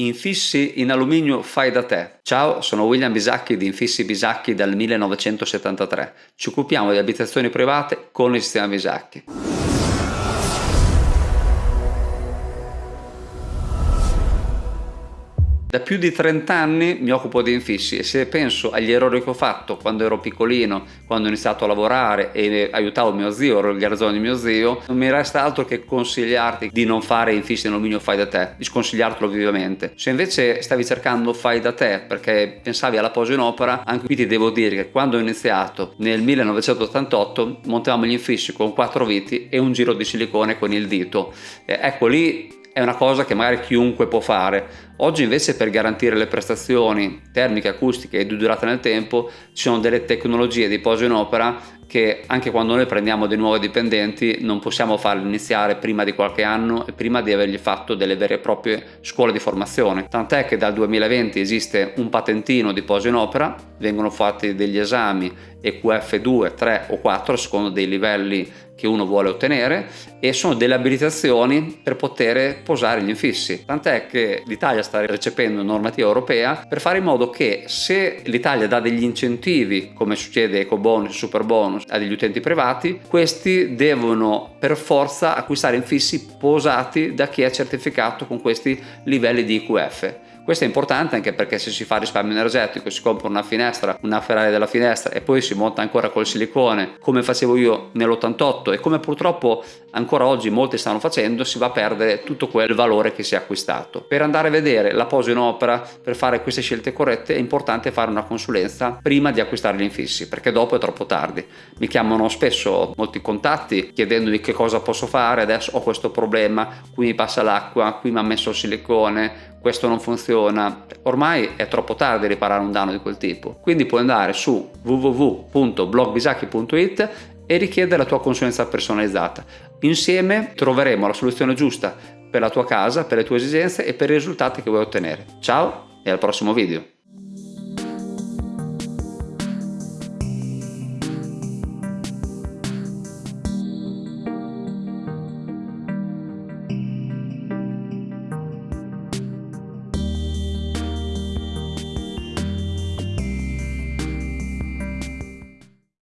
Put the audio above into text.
Infissi in alluminio fai da te. Ciao, sono William Bisacchi di Infissi Bisacchi dal 1973. Ci occupiamo di abitazioni private con il sistema Bisacchi. Da più di 30 anni mi occupo di infissi e se penso agli errori che ho fatto quando ero piccolino, quando ho iniziato a lavorare e aiutavo mio zio, ero il garzone di mio zio, non mi resta altro che consigliarti di non fare infissi in alluminio fai da te, di sconsigliartelo vivamente. Se invece stavi cercando fai da te perché pensavi alla posa in opera, anche qui ti devo dire che quando ho iniziato nel 1988 montavamo gli infissi con quattro viti e un giro di silicone con il dito. Eh, ecco lì è una cosa che magari chiunque può fare. Oggi invece per garantire le prestazioni termiche, acustiche e di durata nel tempo ci sono delle tecnologie di posa in opera che anche quando noi prendiamo dei nuovi dipendenti non possiamo farli iniziare prima di qualche anno e prima di avergli fatto delle vere e proprie scuole di formazione. Tant'è che dal 2020 esiste un patentino di posa in opera, vengono fatti degli esami EQF 2, 3 o 4 secondo dei livelli che uno vuole ottenere e sono delle abilitazioni per poter posare gli infissi. Tant'è che l'Italia sta recependo normativa europea per fare in modo che se l'Italia dà degli incentivi come succede eco bonus, super bonus a degli utenti privati, questi devono per forza acquistare infissi posati da chi è certificato con questi livelli di IQF. Questo è importante anche perché se si fa risparmio energetico, si compra una finestra, una ferrari della finestra e poi si monta ancora col silicone come facevo io nell'88 e come purtroppo ancora oggi molti stanno facendo, si va a perdere tutto quel valore che si è acquistato. Per andare a vedere la posa in opera, per fare queste scelte corrette è importante fare una consulenza prima di acquistare gli infissi perché dopo è troppo tardi. Mi chiamano spesso molti contatti chiedendomi che cosa posso fare, adesso ho questo problema, qui mi passa l'acqua, qui mi ha messo il silicone, questo non funziona, ormai è troppo tardi riparare un danno di quel tipo. Quindi puoi andare su www.blogbisacchi.it e richiedere la tua consulenza personalizzata. Insieme troveremo la soluzione giusta per la tua casa, per le tue esigenze e per i risultati che vuoi ottenere. Ciao e al prossimo video!